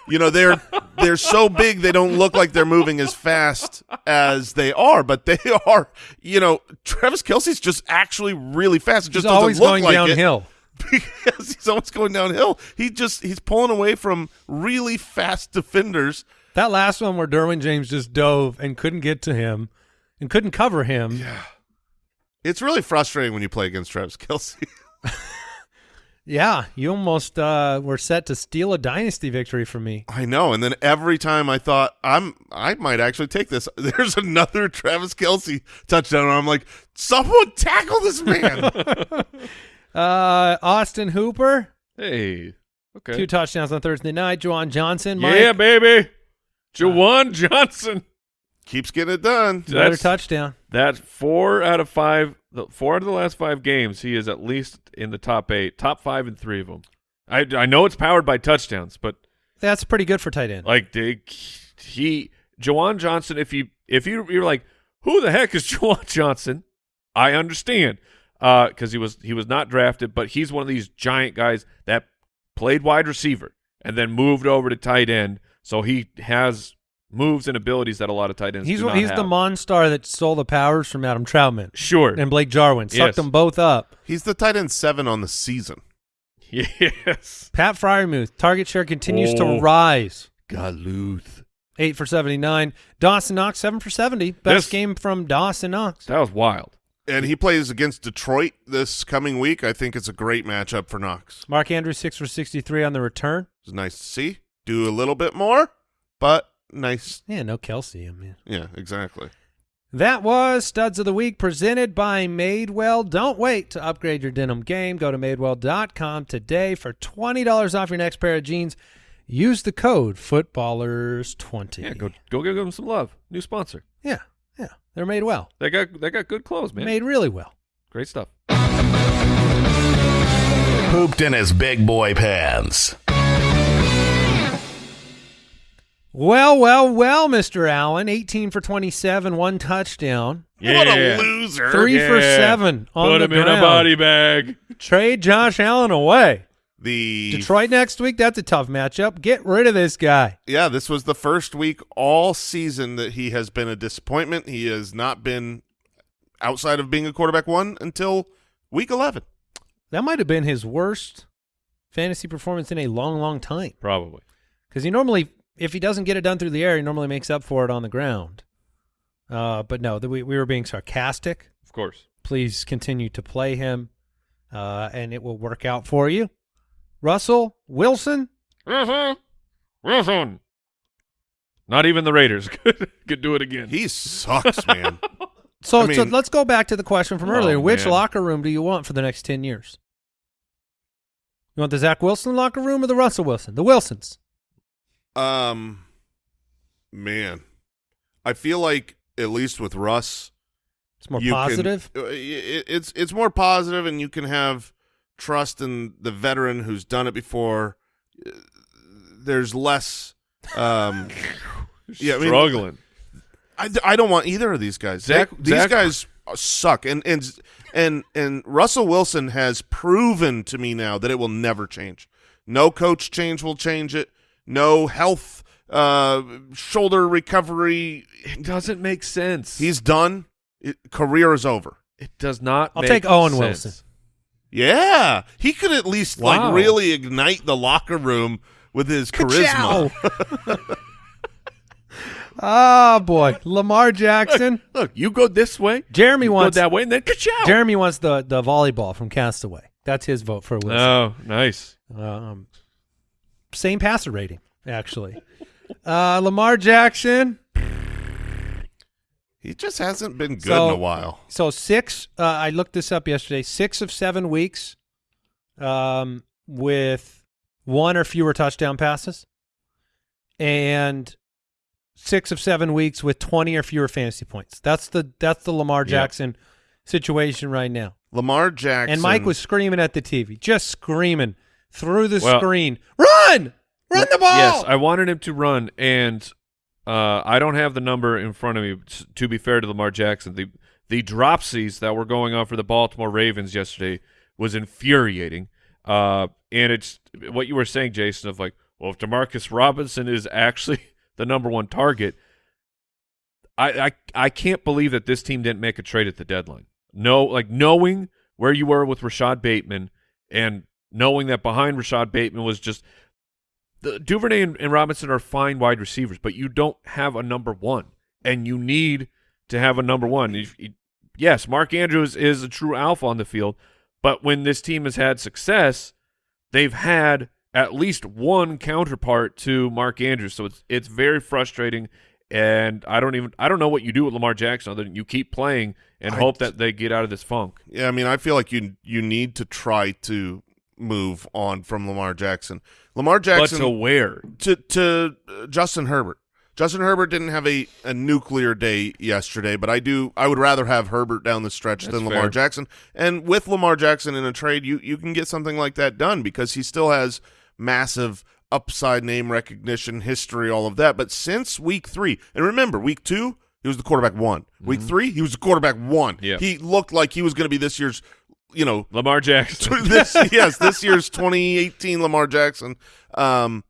you know, they're they're so big they don't look like they're moving as fast as they are, but they are. You know, Travis Kelce's just actually really fast. It He's just doesn't always going like downhill. because he's always going downhill. He just he's pulling away from really fast defenders. That last one where Derwin James just dove and couldn't get to him and couldn't cover him. Yeah. It's really frustrating when you play against Travis Kelce. Yeah, you almost uh, were set to steal a dynasty victory from me. I know, and then every time I thought I'm I might actually take this. There's another Travis Kelce touchdown, and I'm like, someone tackle this man. Uh, Austin Hooper, Hey. Okay. two touchdowns on Thursday night. Juwan Johnson, Mike, yeah, baby. Juwan Johnson. Keeps getting it done. another That's- touchdown. That's four out of five. The four out of the last five games, he is at least in the top eight, top five in three of them. I, I know it's powered by touchdowns, but That's pretty good for tight end. like they, he Juwan Johnson. If you if you you're like who the heck is Juwan Johnson? I understand uh, because he was he was not drafted, but he's one of these giant guys that played wide receiver and then moved over to tight end. So he has moves and abilities that a lot of tight ends He's do not he's the have. Monstar that stole the powers from Adam Trautman Sure. and Blake Jarwin. Sucked Yes. them both up. He's the tight end seven on the season. yes. Pat Freiermuth, target share continues Oh. to rise. Galuth. Eight for 79. Dawson Knox, seven for 70. Best This- game from Dawson Knox. That was wild. And he plays against Detroit this coming week. I think it's a great matchup for Knox. Mark Andrews, six for 63 on the return. It's nice to see. Do a little bit more, but nice. Yeah, no Kelce. I mean. Yeah, exactly. That was Studs of the Week presented by Madewell. Don't wait to upgrade your denim game. Go to madewell.com today for $20 off your next pair of jeans. Use the code footballers20. Yeah, go go give them some love. New sponsor. Yeah, yeah. They're made well. They got they got good clothes, man. Made really well. Great stuff. Pooped in his big boy pants. Well, well, well, Mr. Allen. 18 for 27, one touchdown. What a loser. Three for seven on Put the him in a body bag. Trade Josh Allen away. The Detroit next week, that's a tough matchup. Get rid of this guy. Yeah, this was the first week all season that he has been a disappointment. He has not been outside of being a quarterback one until week 11. That might have been his worst fantasy performance in a long, long time. Probably. Because he normally, if he doesn't get it done through the air, he normally makes up for it on the ground. Uh, but no, the, we, we were being sarcastic. Of course. Please continue to play him, uh, and it will work out for you. Russell Wilson, Not even the Raiders could could do it again. He sucks, man. So, I so let's go back to the question from Oh, earlier. Which man. locker room do you want for the next 10 years? You want the Zach Wilson locker room or the Russell Wilson? The Wilsons. Um, man, I feel like at least with Russ, It's more you can- positive. uh, it- it's it's more positive, and you can have trust in the veteran who's done it before. Uh, There's less. Um, yeah, I mean- struggling. I, I don't want either of these guys. Zach- They- these Zach- guys suck, and and and and Russell Wilson has proven to me now that it will never change. No coach change will change it. No health, uh, shoulder recovery. it doesn't make sense. He's done. It, career is over. it does not. I'll make take Owen sense. Wilson. Yeah, he could at least Wow. like really ignite the locker room with his charisma. Oh boy, Lamar Jackson. Look, you go this way. Jeremy you wants go that way, and then ka Jeremy wants the the volleyball from Castaway. That's his vote for Wilson. Oh, nice. Um, same passer rating actually. Uh, Lamar Jackson. He just hasn't been good So- in a while. So six. Uh, I looked this up yesterday. Six of seven weeks, um, with one or fewer touchdown passes, and six of seven weeks with twenty or fewer fantasy points. That's the that's the Lamar. Jackson situation right now. Lamar Jackson And Mike was screaming at the TV, just screaming through the Well- screen, "Run, run the ball!" Yes, I wanted him to run, and uh, I don't have the number in front of me. To be fair to Lamar Jackson, the the dropsies that were going on for the Baltimore Ravens yesterday was infuriating. Uh, and it's what you were saying, Jason, of like, well, if Demarcus Robinson is actually the number one target, I, I I can't believe that this team didn't make a trade at the deadline. No, like knowing where you were with Rashad Bateman and knowing that behind Rashad Bateman was just the Duvernay and, and Robinson are fine wide receivers, but you don't have a number one, and you need to have a number one. If- if- yes, Mark Andrews is a true alpha on the field, but when this team has had success, they've had at least one counterpart to Mark Andrews. So it's it's very frustrating, and I don't even I don't know what you do with Lamar Jackson other than you keep playing and I- hope that they get out of this funk. Yeah, I mean, I feel like you you need to try to move on from Lamar Jackson. Lamar Jackson but to where? to to uh, Justin Herbert. Justin Herbert didn't have a, a nuclear day yesterday, but I do. I would rather have Herbert down the stretch That's than Lamar fair. Jackson. And with Lamar Jackson in a trade, you you can get something like that done because he still has massive upside, name recognition, history, all of that. But since week three, and remember, week two he was the quarterback one. Week three, he was the quarterback one. Yeah. He looked like he was going to be this year's, you know, Lamar Jackson. this yes, this year's 2018 Lamar Jackson. Um,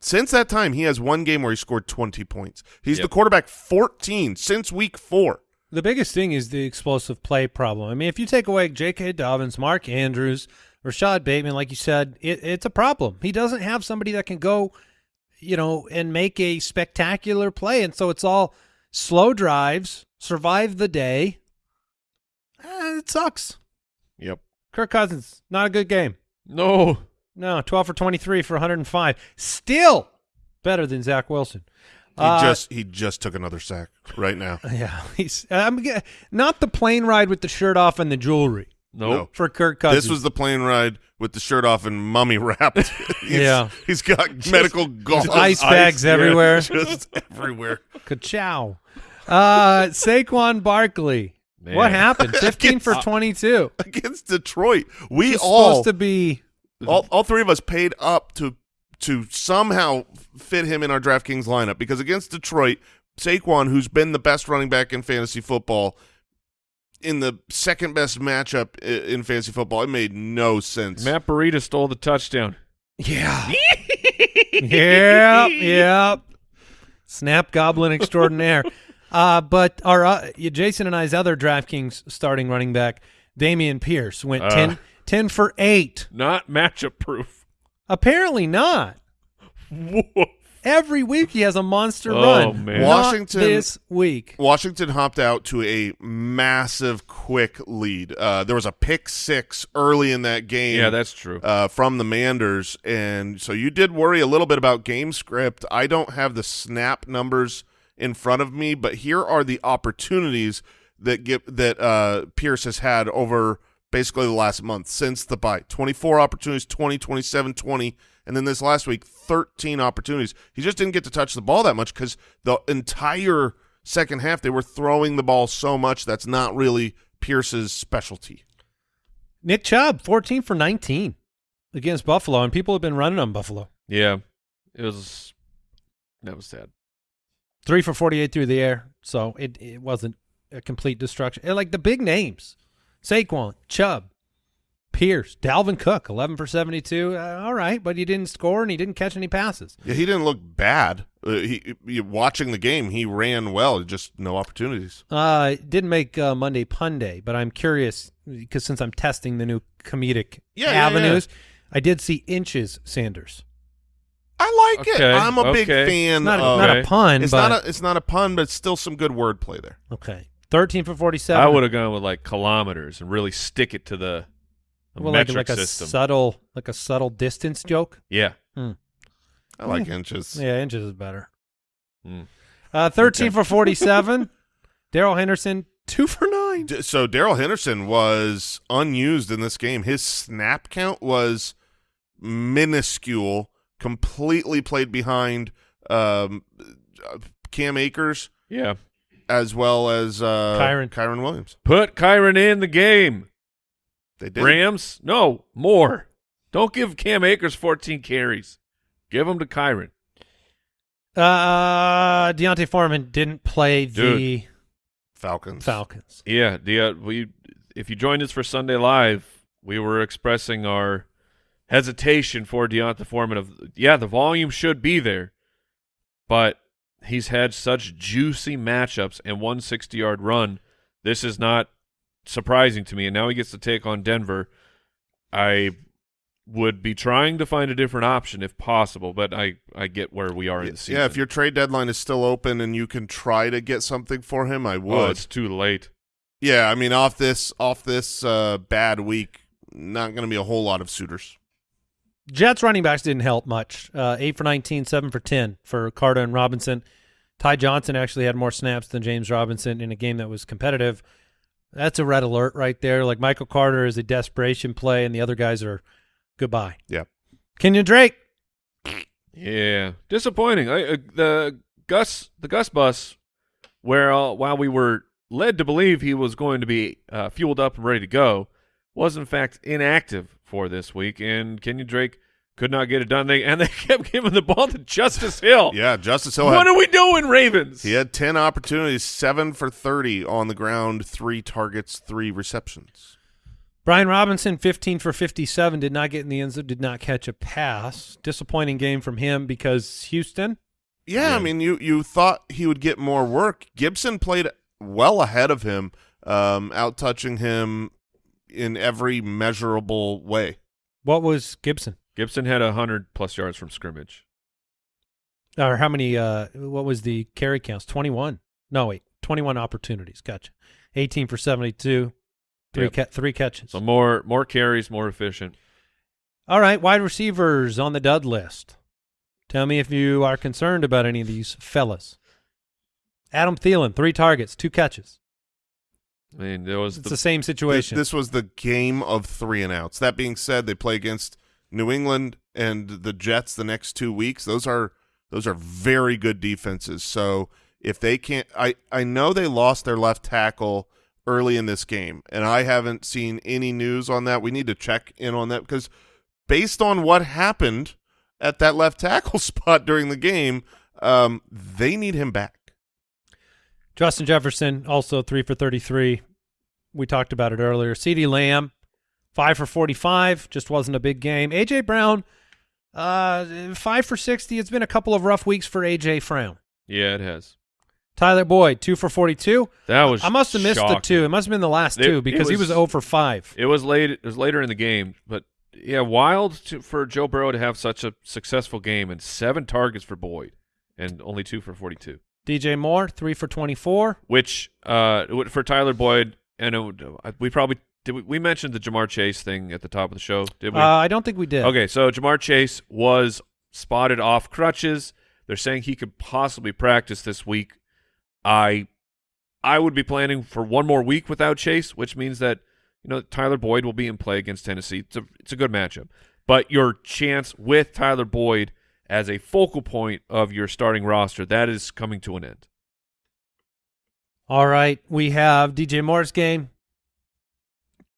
since that time, he has one game where he scored 20 points. He's Yep. the quarterback 14 since week four. The biggest thing is the explosive play problem. I mean, if you take away J.K. Dobbins, Mark Andrews, Rashad Bateman, like you said, it, it's a problem. He doesn't have somebody that can go, you know, and make a spectacular play, and so it's all slow drives, survive the day. Eh, it sucks. Yep. Kirk Cousins, not a good game. No. No, 12 for 23 for 105. Still better than Zach Wilson. He Uh, just he just took another sack right now. yeah, he's I'm not the plane ride with the shirt off and the jewelry No. No. for Kirk Cousins. This was the plane ride with the shirt off and mummy wrapped. He's- Yeah. he's got medical gauze ice ice, bags yeah. everywhere. just everywhere. Ka-chow. Uh, Saquon Barkley. Man. What happened? 15 for uh, 22. against Detroit. We He's all, supposed to be all all three of us paid up to to somehow fit him in our DraftKings lineup because against Detroit, Saquon, who's been the best running back in fantasy football, in the second best matchup in fantasy football, it made no sense. Matt Breida stole the touchdown. Yeah. yep, yep. Snap goblin extraordinaire. Uh, but our uh, Jason and I's other DraftKings starting running back, Dameon Pierce, went Uh. 10, 10 for 8. Not matchup proof. Apparently not. Every week he has a monster Oh, run. man. Not Washington- this week. Washington hopped out to a massive, quick lead. Uh, there was a pick six early in that game. Yeah, that's true. uh, from the Manders, and so you did worry a little bit about game script. I don't have the snap numbers in front of me, but here are the opportunities that get that uh, Pierce has had over basically the last month since the bye. 24 opportunities, 20, 27, 20, and then this last week, 13 opportunities. He just didn't get to touch the ball that much because the entire second half they were throwing the ball so much that's not really Pierce's specialty. Nick Chubb, 14 for 19 against Buffalo, and people have been running on Buffalo. yeah. It was that was sad. Three for 48 through the air, so it, it wasn't a complete destruction. And like the big names, Saquon, Chubb, Pierce, Dalvin Cook, 11 for 72. Uh, all right, but he didn't score and he didn't catch any passes. Yeah, he didn't look bad. Uh, he, he watching the game, he ran well. Just no opportunities. Uh, didn't make uh, Monday Pun Day, but I'm curious because since I'm testing the new comedic Yeah, yeah, avenues, I did see inches Sanders. I like it. I'm a big okay. fan. Not, of, not a pun, it's but not a it's not a pun, but it's still some good wordplay there. okay. 13 for 47. I would have gone with like kilometers and really stick it to the, the well, like, metric like a system. subtle, like a subtle distance joke. yeah. I like inches. Yeah, inches is better. Mm. Uh, 13 Okay. for 47. Darrell Henderson, two for nine. D- So Darrell Henderson was unused in this game. His snap count was minuscule. Completely played behind um, uh, Cam Akers Yeah. as well as uh, Kyren. Kyren Williams. Put Kyren in the game. They did. Rams? No, more. Don't give Cam Akers 14 carries. Give them to Kyren. Uh, D'Onta Foreman didn't play the Dude. Falcons. Falcons. Yeah, the uh, we if you joined us for Sunday Live, we were expressing our hesitation for D'Onta Foreman of yeah, the volume should be there, but he's had such juicy matchups and one 60-yard run. This is not surprising to me, and now he gets to take on Denver. I would be trying to find a different option if possible, but I I get where we are in the season. Yeah, if your trade deadline is still open and you can try to get something for him, I would. oh, it's too late. Yeah, I mean, off this off this uh, bad week, not going to be a whole lot of suitors. Jets running backs didn't help much. Uh, eight for 19, seven for 10 for Carter and Robinson. Ty Johnson actually had more snaps than James Robinson in a game that was competitive. That's a red alert right there. Like Michael Carter is a desperation play, and the other guys are goodbye. Yeah. Kenyon Drake. Yeah, disappointing. I, uh, the Gus, the Gus bus, where uh, while we were led to believe he was going to be uh, fueled up and ready to go, was in fact inactive for this week. And Kenyon Drake could not get it done. They and they kept giving the ball to Justice Hill. Yeah, Justice Hill what had, are we doing, Ravens? he had 10 opportunities, 7 for 30 on the ground, 3 targets, 3 receptions. Brian Robinson, 15 for 57, did not get in the end zone, did not catch a pass. Disappointing game from him because Houston. Yeah, I mean, you you thought he would get more work. Gibson played well ahead of him, um, out touching him in every measurable way. What was Gibson? Gibson had a hundred plus yards from scrimmage. Or how many? Uh, what was the carry counts? 21. No, wait, 21 opportunities. Gotcha. 18 for 72, three Yep. ca- three catches. So more more carries, more efficient. All right, wide receivers on the dud list. Tell me if you are concerned about any of these fellas. Adam Thielen, three targets, two catches. I mean, there was It's the, the same This, situation. this was the game of three and outs. That being said, they play against New England and the Jets the next two weeks. Those are those are very good defenses. So if they can't, I I know they lost their left tackle early in this game, and I haven't seen any news on that. We need to check in on that because based on what happened at that left tackle spot during the game, um, they need him back. Justin Jefferson, also three for 33. We talked about it earlier. CeeDee Lamb, five for 45, just wasn't a big game. A.J. Brown, uh, five for 60. It's been a couple of rough weeks for A.J. Brown. yeah, it has. Tyler Boyd, two for 42. That was I must have missed the two. It must have been the last It- two because he was was- 0 for 5. It was late. It was later in the game, but yeah, wild to, for Joe Burrow to have such a successful game and seven targets for Boyd and only two for forty-two. DJ Moore, three for 24. Which uh, for Tyler Boyd and it, we probably did. We, we mentioned the Ja'Marr Chase thing at the top of the show, did we? Uh, I don't think we did. Okay, so Ja'Marr Chase was spotted off crutches. They're saying he could possibly practice this week. I I would be planning for one more week without Chase, which means that you know Tyler Boyd will be in play against Tennessee. It's a it's a good matchup. But your chance with Tyler Boyd as a focal point of your starting roster, that is coming to an end. All right. We have DJ Moore's game.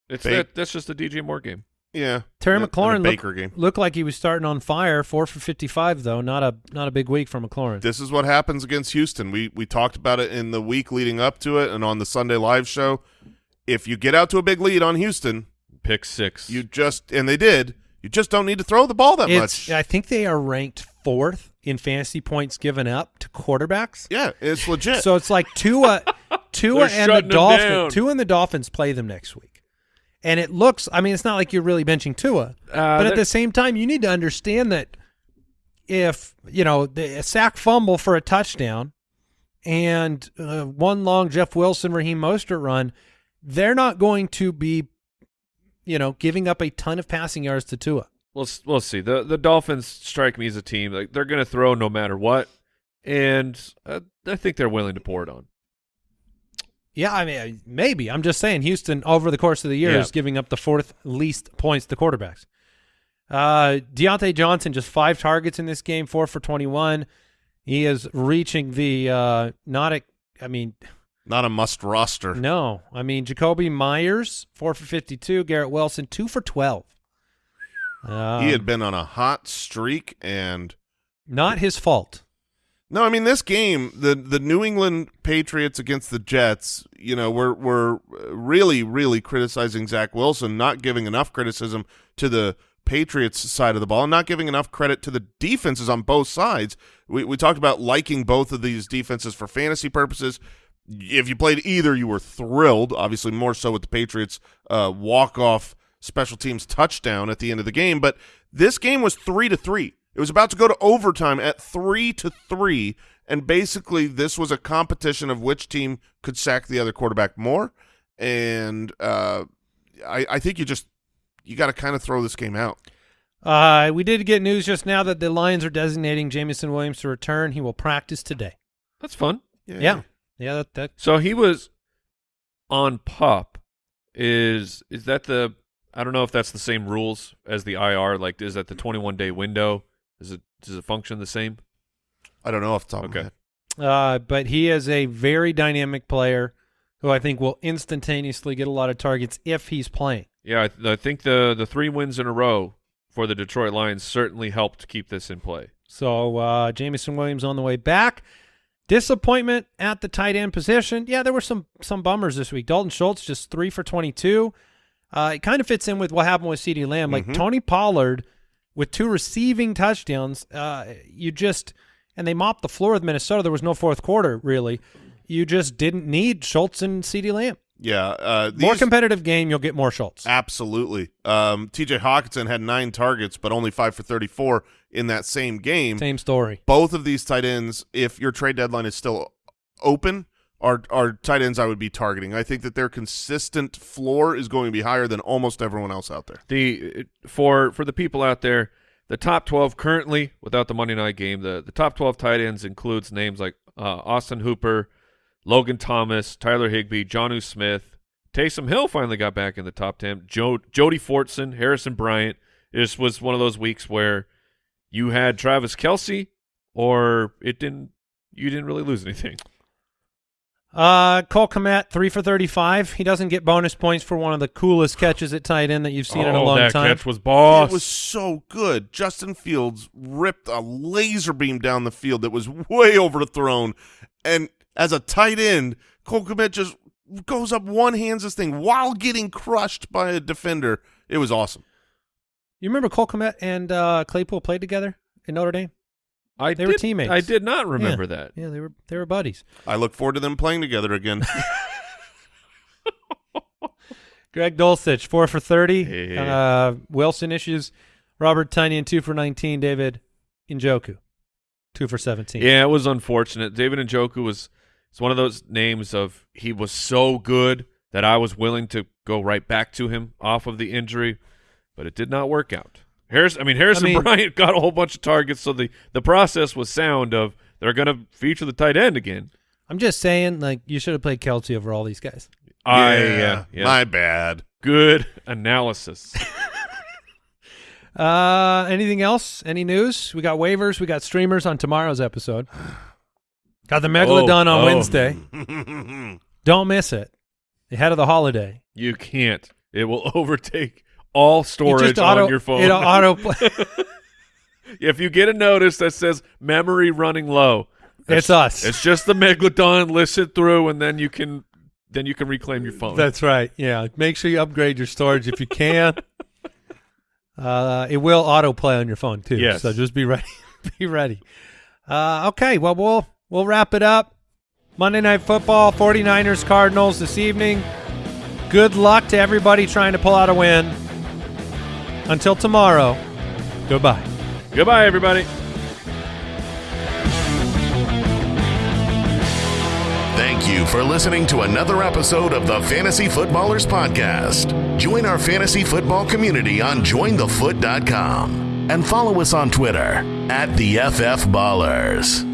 It's Ba- that, that's just a DJ Moore game. Yeah, Terry and a- and a McLaurin look- Baker game. Looked like he was starting on fire. Four for 55, though. Not a not a big week for McLaurin. This is what happens against Houston. We we talked about it in the week leading up to it and on the Sunday live show. If you get out to a big lead on Houston, Pick six. you just and they did. You just don't need to throw the ball that It's, much. I think they are ranked fourth in fantasy points given up to quarterbacks. Yeah, it's legit. So it's like Tua, Tua They're and the Dolphins. Tua and the Dolphins play them next week, and it looks. I mean, it's not like you're really benching Tua, Uh, but at the same time, you need to understand that if you know the a sack fumble for a touchdown and uh, one long Jeff Wilson Raheem Mostert run, they're not going to be, you know, giving up a ton of passing yards to Tua. We'll we'll see. the The Dolphins strike me as a team like they're going to throw no matter what, and uh, I think they're willing to pour it on. Yeah, I mean, maybe. I'm just saying, Houston over the course of the year Yeah. is giving up the fourth least points to quarterbacks. Uh, Diontae Johnson just five targets in this game, four for 21. He is reaching the uh, not a. I mean, Not a must roster. no. I mean, Jakobi Meyers four for 52. Garrett Wilson two for 12. Um, he had been on a hot streak and not his fault. No, I mean this game, the the New England Patriots against the Jets, you know, we're we're really really criticizing Zach Wilson, not giving enough criticism to the Patriots side of the ball, and not giving enough credit to the defenses on both sides. We we talked about liking both of these defenses for fantasy purposes. If you played either, you were thrilled. Obviously, more so with the Patriots uh, walk off special teams touchdown at the end of the game. But this game was three to three. It was about to go to overtime at three to three, and basically this was a competition of which team could sack the other quarterback more. And uh, I, I think you just you got to kind of throw this game out. Uh, we did get news just now that the Lions are designating Jameson Williams to return. He will practice today. That's fun. Yeah, yeah. That, that So he was on pup. Is is that the? I don't know if that's the same rules as the IR. Like, is that the 21 day window? Is it does it function the same? I don't know off the top Okay. of my head. Uh, but he is a very dynamic player who I think will instantaneously get a lot of targets if he's playing. Yeah, I, th- I think the the three wins in a row for the Detroit Lions certainly helped keep this in play. So uh, Jameson Williams on the way back. Disappointment at the tight end position. Yeah, there were some some bummers this week. Dalton Schultz just three for twenty two. Uh, it kind of fits in with what happened with CeeDee Lamb. Like Tony Pollard with two receiving touchdowns. Uh, you just and they mopped the floor with Minnesota. There was no fourth quarter really. You just didn't need Schultz and CeeDee Lamb. Yeah, uh, More competitive game, you'll get more Schultz. Absolutely. Um, T.J. Hockenson had nine targets, but only five for thirty-four in that same game. Same story. Both of these tight ends, if your trade deadline is still open, are are tight ends I would be targeting. I think that their consistent floor is going to be higher than almost everyone else out there. The for for the people out there, the top twelve currently without the Monday night game, the the top twelve tight ends includes names like uh, Austin Hooper, Logan Thomas, Tyler Higbee, Jonnu Smith, Taysom Hill finally got back in the top ten. Joe Jody Fortson, Harrison Bryant. This was one of those weeks where you had Travis Kelce, or it didn't. You didn't really lose anything. Uh, Cole Kmet, three for thirty-five. He doesn't get bonus points for one of the coolest catches at tight end that you've seen in a Oh, long that time. catch was boss. It was so good. Justin Fields ripped a laser beam down the field that was way overthrown, and as a tight end, Cole Kmet just goes up one hands this thing while getting crushed by a defender. It was awesome. You remember Cole Kmet and uh, Claypool played together in Notre Dame? I they were did- teammates. I did not remember Yeah. that. Yeah, they were they were buddies. I look forward to them playing together again. Greg Dulcich, four for thirty. Hey. Uh, Wilson issues. Robert Tonyan, two for nineteen. David Njoku, two for seventeen. Yeah, it was unfortunate. David Njoku was it's one of those names of he was so good that I was willing to go right back to him off of the injury, but it did not work out. Harris, I mean Harrison I mean- Bryant got a whole bunch of targets, so the the process was sound of they're going to feature the tight end again. I'm just saying, like you should have played Kelce over all these guys. I yeah, yeah. my bad. good analysis. Uh, anything else? Any news? We got waivers. We got streamers on tomorrow's episode. Got the Megalodon Oh, on oh. Wednesday. Don't miss it. Ahead of the holiday. you can't. It will overtake all storage auto, on your phone. It auto play. if you get a notice that says memory running low, It's us. It's just the megalodon. Listen through, and then you can then you can reclaim your phone. That's right. Yeah. Make sure you upgrade your storage if you can. uh, it will autoplay on your phone too. Yes. So just be ready. be ready. Uh, okay. Well, we'll we'll wrap it up. Monday Night Football, 49ers Cardinals this evening. Good luck to everybody trying to pull out a win. Until tomorrow, goodbye. Goodbye, everybody. Thank you for listening to another episode of the Fantasy Footballers Podcast. Join our fantasy football community on jointhefoot.com and follow us on Twitter at the FF Ballers.